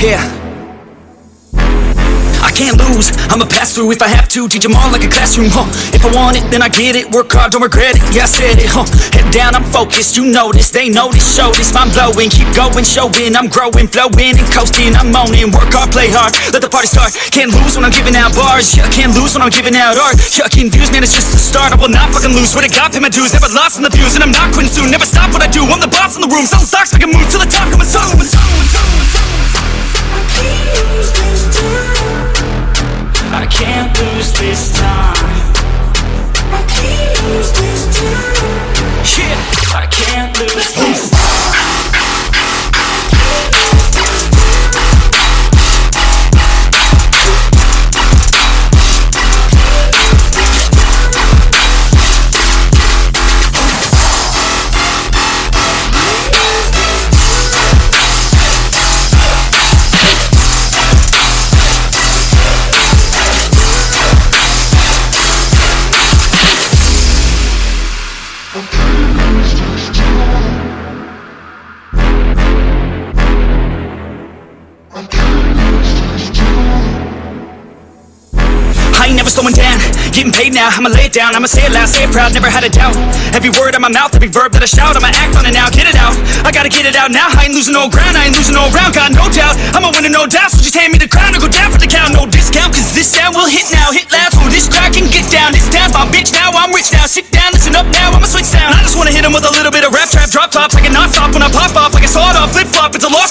Yeah. I can't lose, I'ma pass through if I have to. Teach them all like a classroom, huh? If I want it, then I get it. Work hard, don't regret it, yeah I said it, huh? Head down, I'm focused, you this They this, show this, mind blowing. Keep going, showing, I'm growing Flowing and coasting, I'm owning Work hard, play hard, let the party start. Can't lose when I'm giving out bars. Yeah, can't lose when I'm giving out art. Yeah, confused, man, it's just the start. I will not fucking lose, swear to God, pay my dues. Never lost in the views, and I'm not quitting soon. Never stop what I do, I'm the boss in the room. Selling stocks, make a move to the top, I ain't never slowing down, getting paid now I'ma lay it down, I'ma say it loud, say it proud Never had a doubt, every word out my mouth Every verb that I shout, I'ma act on it now. Get it out, I gotta get it out now. I ain't losing no ground, I ain't losing no round. Got no doubt, I'ma win no doubt. So just hand me the crown or go down for the count. No discount, cause this sound will hit now. Hit loud, so this crowd can get down. This town's my bitch now, I'm rich now. Sit down, listen up now, I'ma switch sound. I just wanna hit 'em with a little bit of rap trap. Drop tops, I can not stop when I pop off Like a sawed off, flip flop, it's a lost